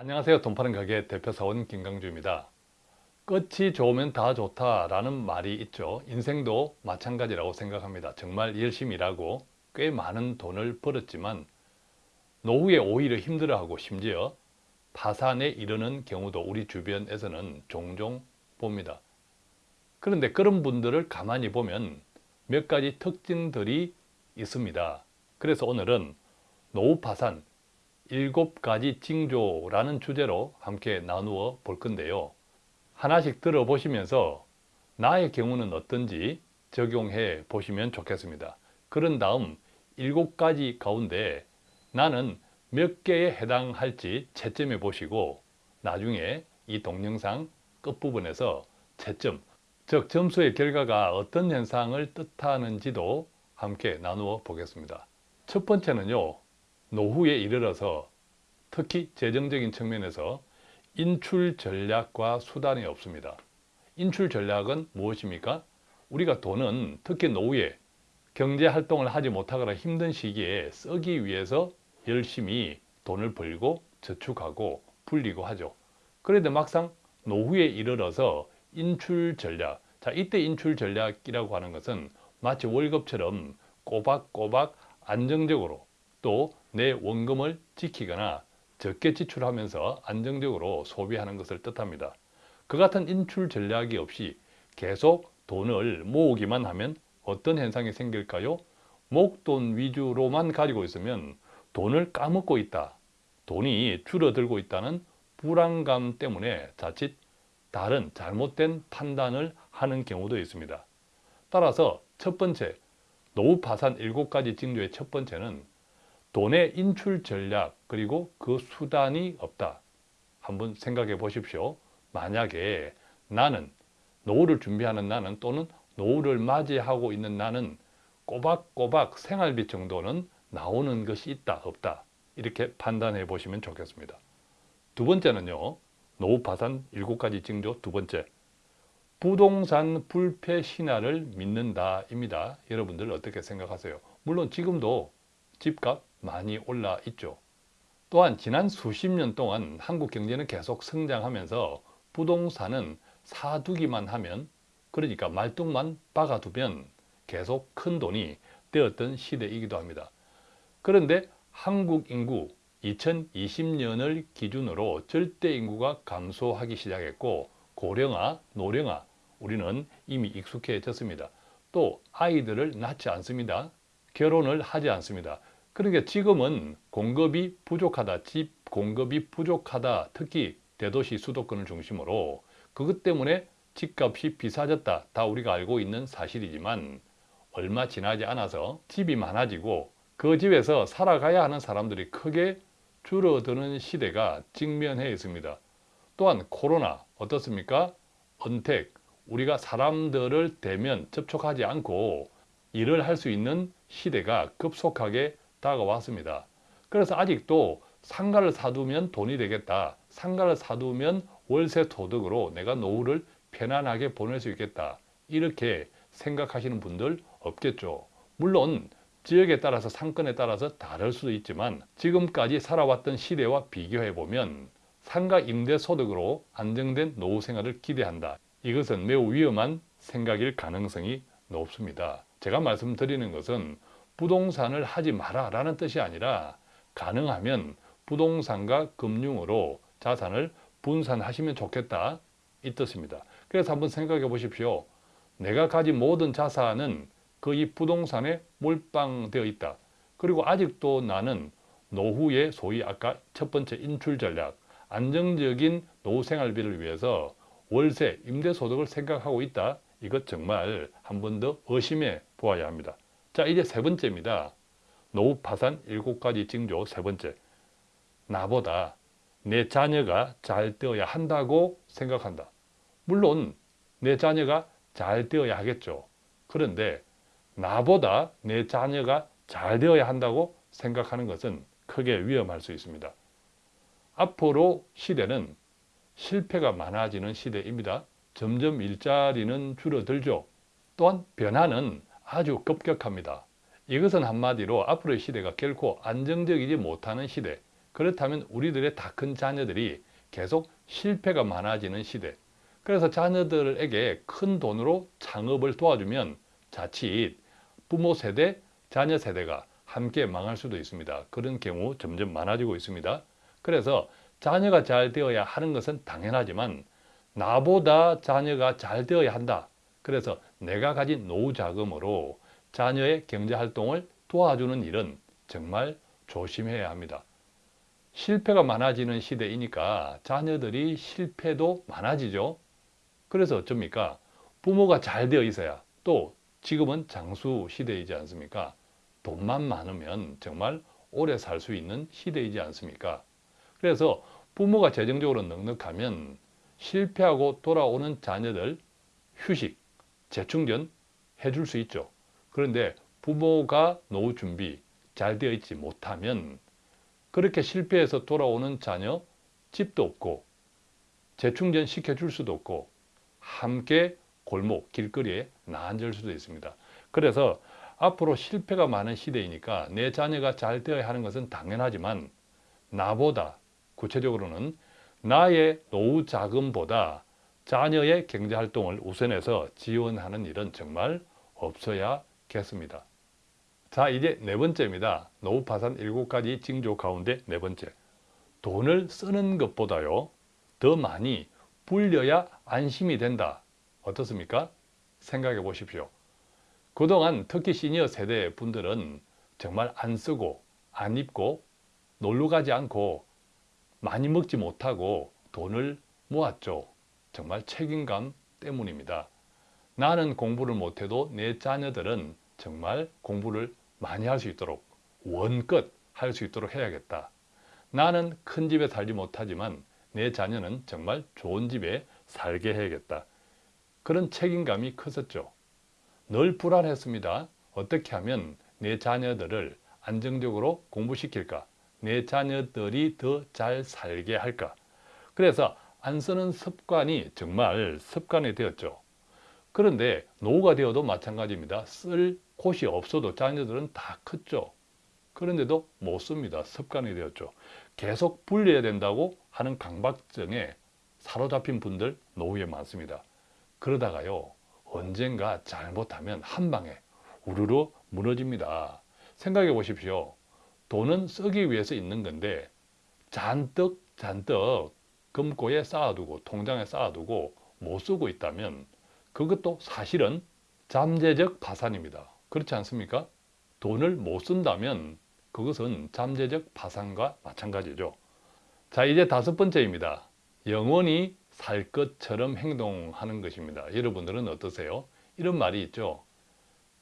안녕하세요. 돈 파는 가게 대표사원 김강주입니다. 끝이 좋으면 다 좋다라는 말이 있죠. 인생도 마찬가지라고 생각합니다. 정말 열심히 일하고 꽤 많은 돈을 벌었지만 노후에 오히려 힘들어하고 심지어 파산에 이르는 경우도 우리 주변에서는 종종 봅니다. 그런데 그런 분들을 가만히 보면 몇 가지 특징들이 있습니다. 그래서 오늘은 노후 파산 일곱 가지 징조라는 주제로 함께 나누어 볼 건데요. 하나씩 들어보시면서 나의 경우는 어떤지 적용해 보시면 좋겠습니다. 그런 다음 일곱 가지 가운데 나는 몇 개에 해당할지 채점해 보시고 나중에 이 동영상 끝부분에서 채점, 즉 점수의 결과가 어떤 현상을 뜻하는지도 함께 나누어 보겠습니다. 첫 번째는요. 노후에 이르러서 특히 재정적인 측면에서 인출 전략과 수단이 없습니다. 인출 전략은 무엇입니까? 우리가 돈은 특히 노후에 경제활동을 하지 못하거나 힘든 시기에 쓰기 위해서 열심히 돈을 벌고 저축하고 불리고 하죠. 그런데 막상 노후에 이르러서 인출 전략 자 이때 인출 전략이라고 하는 것은 마치 월급처럼 꼬박꼬박 안정적으로 또 내 원금을 지키거나 적게 지출하면서 안정적으로 소비하는 것을 뜻합니다. 그 같은 인출 전략이 없이 계속 돈을 모으기만 하면 어떤 현상이 생길까요? 목돈 위주로만 가지고 있으면 돈을 까먹고 있다. 돈이 줄어들고 있다는 불안감 때문에 자칫 다른 잘못된 판단을 하는 경우도 있습니다. 따라서 첫 번째, 노후 파산 7가지 징조의 첫 번째는 돈의 인출 전략 그리고 그 수단이 없다. 한번 생각해 보십시오. 만약에 나는 노후를 준비하는 나는 또는 노후를 맞이하고 있는 나는 꼬박꼬박 생활비 정도는 나오는 것이 있다 없다 이렇게 판단해 보시면 좋겠습니다. 두 번째는요. 노후 파산 7가지 징조 두 번째 부동산 불패 신화를 믿는다 입니다. 여러분들 어떻게 생각하세요? 물론 지금도 집값 많이 올라 있죠. 또한 지난 수십 년 동안 한국 경제는 계속 성장하면서 부동산은 사두기만 하면 그러니까 말뚝만 박아두면 계속 큰 돈이 되었던 시대이기도 합니다. 그런데 한국 인구 2020년을 기준으로 절대 인구가 감소하기 시작했고 고령화, 노령화 우리는 이미 익숙해졌습니다. 또 아이들을 낳지 않습니다. 결혼을 하지 않습니다. 그러니까 지금은 공급이 부족하다, 집 공급이 부족하다, 특히 대도시 수도권을 중심으로 그것 때문에 집값이 비싸졌다. 다 우리가 알고 있는 사실이지만 얼마 지나지 않아서 집이 많아지고 그 집에서 살아가야 하는 사람들이 크게 줄어드는 시대가 직면해 있습니다. 또한 코로나 어떻습니까? 언택, 우리가 사람들을 대면 접촉하지 않고 일을 할 수 있는 시대가 급속하게 다가왔습니다. 그래서 아직도 상가를 사두면 돈이 되겠다. 상가를 사두면 월세 소득으로 내가 노후를 편안하게 보낼 수 있겠다. 이렇게 생각하시는 분들 없겠죠. 물론 지역에 따라서 상권에 따라서 다를 수도 있지만 지금까지 살아왔던 시대와 비교해 보면 상가 임대 소득으로 안정된 노후 생활을 기대한다. 이것은 매우 위험한 생각일 가능성이 높습니다. 제가 말씀드리는 것은 부동산을 하지 마라 라는 뜻이 아니라 가능하면 부동산과 금융으로 자산을 분산하시면 좋겠다 이 뜻입니다. 그래서 한번 생각해 보십시오. 내가 가진 모든 자산은 그이 부동산에 몰빵되어 있다. 그리고 아직도 나는 노후에 소위 아까 첫 번째 인출 전략, 안정적인 노후 생활비를 위해서 월세, 임대소득을 생각하고 있다. 이것 정말 한 번 더 의심해 보아야 합니다. 자 이제 세 번째입니다. 노후 파산 일곱 가지 징조 세 번째. 나보다 내 자녀가 잘 되어야 한다고 생각한다. 물론 내 자녀가 잘 되어야 하겠죠. 그런데 나보다 내 자녀가 잘 되어야 한다고 생각하는 것은 크게 위험할 수 있습니다. 앞으로 시대는 실패가 많아지는 시대입니다. 점점 일자리는 줄어들죠. 또한 변화는 아주 급격합니다. 이것은 한마디로 앞으로의 시대가 결코 안정적이지 못하는 시대 그렇다면 우리들의 다 큰 자녀들이 계속 실패가 많아지는 시대. 그래서 자녀들에게 큰 돈으로 창업을 도와주면 자칫 부모 세대, 자녀 세대가 함께 망할 수도 있습니다. 그런 경우 점점 많아지고 있습니다. 그래서 자녀가 잘 되어야 하는 것은 당연하지만 나보다 자녀가 잘 되어야 한다. 그래서 내가 가진 노후 자금으로 자녀의 경제 활동을 도와주는 일은 정말 조심해야 합니다. 실패가 많아지는 시대이니까 자녀들이 실패도 많아지죠. 그래서 어쩝니까? 부모가 잘 되어 있어야 또 지금은 장수 시대이지 않습니까? 돈만 많으면 정말 오래 살 수 있는 시대이지 않습니까? 그래서 부모가 재정적으로 넉넉하면 실패하고 돌아오는 자녀들 휴식, 재충전 해줄 수 있죠. 그런데 부모가 노후 준비 잘 되어 있지 못하면 그렇게 실패해서 돌아오는 자녀 집도 없고 재충전 시켜줄 수도 없고 함께 골목, 길거리에 나앉을 수도 있습니다. 그래서 앞으로 실패가 많은 시대이니까 내 자녀가 잘 되어야 하는 것은 당연하지만 나보다 구체적으로는 나의 노후 자금보다 자녀의 경제활동을 우선해서 지원하는 일은 정말 없어야겠습니다. 자 이제 네 번째입니다. 노후 파산 7가지 징조 가운데 네 번째. 돈을 쓰는 것보다요. 더 많이 불려야 안심이 된다. 어떻습니까? 생각해 보십시오. 그동안 특히 시니어 세대 분들은 정말 안 쓰고 안 입고 놀러 가지 않고 많이 먹지 못하고 돈을 모았죠. 정말 책임감 때문입니다. 나는 공부를 못해도 내 자녀들은 정말 공부를 많이 할 수 있도록 원껏 할수 있도록 해야겠다. 나는 큰 집에 살지 못하지만 내 자녀는 정말 좋은 집에 살게 해야겠다. 그런 책임감이 컸었죠. 늘 불안했습니다. 어떻게 하면 내 자녀들을 안정적으로 공부시킬까? 내 자녀들이 더 잘 살게 할까? 그래서 안 쓰는 습관이 정말 습관이 되었죠. 그런데 노후가 되어도 마찬가지입니다. 쓸 곳이 없어도 자녀들은 다 컸죠. 그런데도 못 씁니다. 습관이 되었죠. 계속 불려야 된다고 하는 강박증에 사로잡힌 분들 노후에 많습니다. 그러다가요. 언젠가 잘못하면 한 방에 우르르 무너집니다. 생각해 보십시오. 돈은 쓰기 위해서 있는 건데 잔뜩 잔뜩 금고에 쌓아두고 통장에 쌓아두고 못 쓰고 있다면 그것도 사실은 잠재적 파산입니다. 그렇지 않습니까? 돈을 못 쓴다면 그것은 잠재적 파산과 마찬가지죠. 자 이제 다섯 번째입니다. 영원히 살 것처럼 행동하는 것입니다. 여러분들은 어떠세요? 이런 말이 있죠.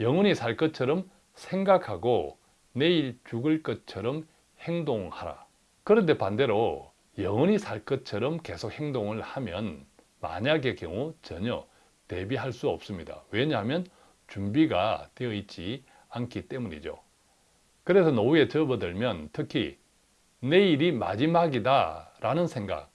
영원히 살 것처럼 생각하고 내일 죽을 것처럼 행동하라. 그런데 반대로 영원히 살 것처럼 계속 행동을 하면 만약의 경우 전혀 대비할 수 없습니다. 왜냐하면 준비가 되어 있지 않기 때문이죠. 그래서 노후에 접어들면 특히 내일이 마지막이다 라는 생각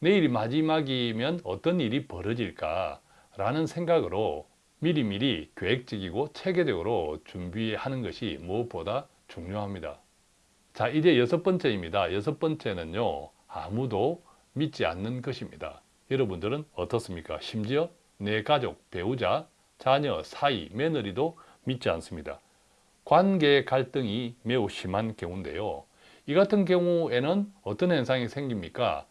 내일이 마지막이면 어떤 일이 벌어질까 라는 생각으로 미리미리 계획적이고 체계적으로 준비하는 것이 무엇보다 중요합니다. 자 이제 여섯 번째입니다. 여섯 번째는요 아무도 믿지 않는 것입니다. 여러분들은 어떻습니까? 심지어 내 가족, 배우자, 자녀, 사이, 며느리도 믿지 않습니다. 관계 갈등이 매우 심한 경우인데요. 이 같은 경우에는 어떤 현상이 생깁니까?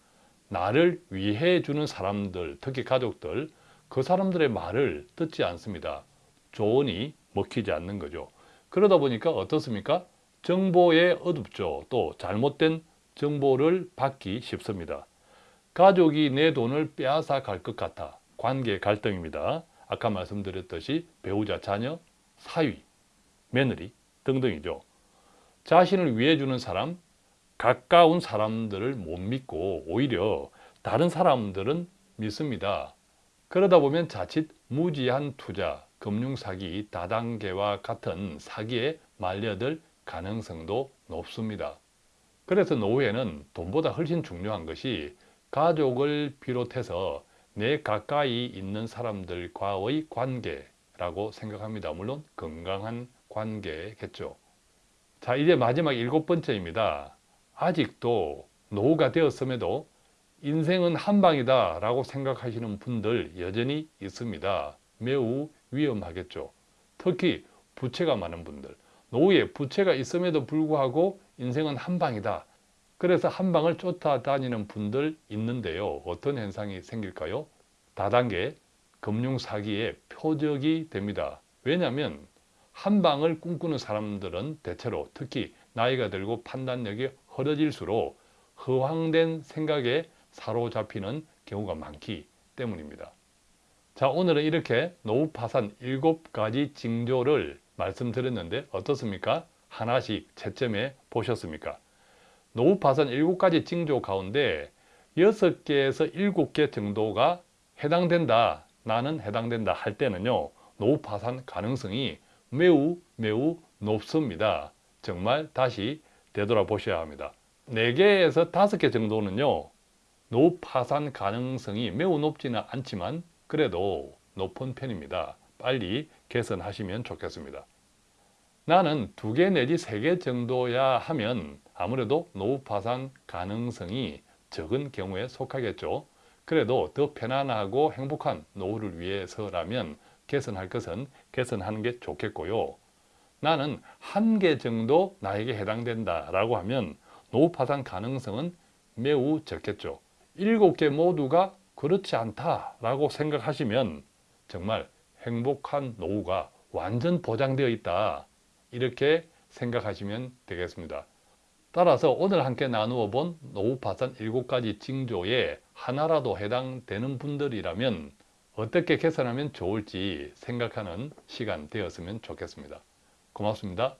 나를 위해 주는 사람들, 특히 가족들, 그 사람들의 말을 듣지 않습니다. 조언이 먹히지 않는 거죠. 그러다 보니까 어떻습니까? 정보에 어둡죠. 또 잘못된 정보를 받기 쉽습니다. 가족이 내 돈을 빼앗아 갈 것 같아 관계 갈등입니다. 아까 말씀드렸듯이 배우자, 자녀, 사위, 며느리 등등이죠. 자신을 위해 주는 사람, 가까운 사람들을 못 믿고 오히려 다른 사람들은 믿습니다. 그러다 보면 자칫 무지한 투자, 금융사기, 다단계와 같은 사기에 말려들 가능성도 높습니다. 그래서 노후에는 돈보다 훨씬 중요한 것이 가족을 비롯해서 내 가까이 있는 사람들과의 관계라고 생각합니다. 물론 건강한 관계겠죠. 자 이제 마지막 일곱 번째입니다. 아직도 노후가 되었음에도 인생은 한방이다 라고 생각하시는 분들 여전히 있습니다. 매우 위험하겠죠. 특히 부채가 많은 분들, 노후에 부채가 있음에도 불구하고 인생은 한 방이다. 그래서 한 방을 쫓아다니는 분들 있는데요. 어떤 현상이 생길까요? 다단계 금융 사기의 표적이 됩니다. 왜냐하면 한 방을 꿈꾸는 사람들은 대체로 특히 나이가 들고 판단력이 흐려질수록 허황된 생각에 사로잡히는 경우가 많기 때문입니다. 자 오늘은 이렇게 노후 파산 7가지 징조를 말씀드렸는데 어떻습니까? 하나씩 채점해 보셨습니까? 노후 파산 7가지 징조 가운데 6개에서 7개 정도가 해당된다 나는 해당된다 할 때는요 노후 파산 가능성이 매우 매우 높습니다. 정말 다시 되돌아보셔야 합니다. 4개에서 5개 정도는요 노후 파산 가능성이 매우 높지는 않지만 그래도 높은 편입니다. 빨리 개선하시면 좋겠습니다. 나는 두 개 내지 세 개 정도야 하면 아무래도 노후 파산 가능성이 적은 경우에 속하겠죠. 그래도 더 편안하고 행복한 노후를 위해서라면 개선할 것은 개선하는 게 좋겠고요. 나는 한 개 정도 나에게 해당된다 라고 하면 노후 파산 가능성은 매우 적겠죠. 일곱 개 모두가 그렇지 않다라고 생각하시면 정말 행복한 노후가 완전 보장되어 있다 이렇게 생각하시면 되겠습니다. 따라서 오늘 함께 나누어 본 노후 파산 7가지 징조에 하나라도 해당되는 분들이라면 어떻게 개선하면 좋을지 생각하는 시간 되었으면 좋겠습니다. 고맙습니다.